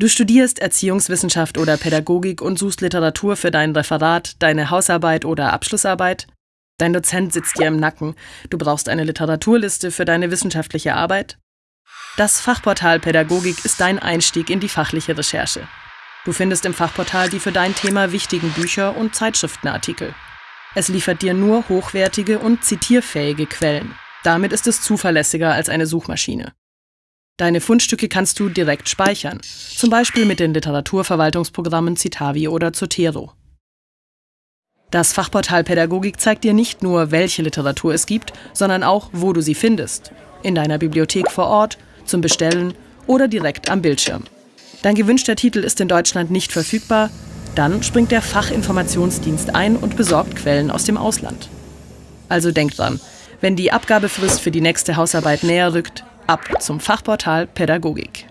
Du studierst Erziehungswissenschaft oder Pädagogik und suchst Literatur für dein Referat, deine Hausarbeit oder Abschlussarbeit. Dein Dozent sitzt dir im Nacken. Du brauchst eine Literaturliste für deine wissenschaftliche Arbeit. Das Fachportal Pädagogik ist dein Einstieg in die fachliche Recherche. Du findest im Fachportal die für dein Thema wichtigen Bücher und Zeitschriftenartikel. Es liefert dir nur hochwertige und zitierfähige Quellen. Damit ist es zuverlässiger als eine Suchmaschine. Deine Fundstücke kannst du direkt speichern, zum Beispiel mit den Literaturverwaltungsprogrammen Citavi oder Zotero. Das Fachportal Pädagogik zeigt dir nicht nur, welche Literatur es gibt, sondern auch, wo du sie findest. In deiner Bibliothek vor Ort, zum Bestellen oder direkt am Bildschirm. Dein gewünschter Titel ist in Deutschland nicht verfügbar, dann springt der Fachinformationsdienst ein und besorgt Quellen aus dem Ausland. Also denk dran, wenn die Abgabefrist für die nächste Hausarbeit näher rückt, ab zum Fachportal Pädagogik.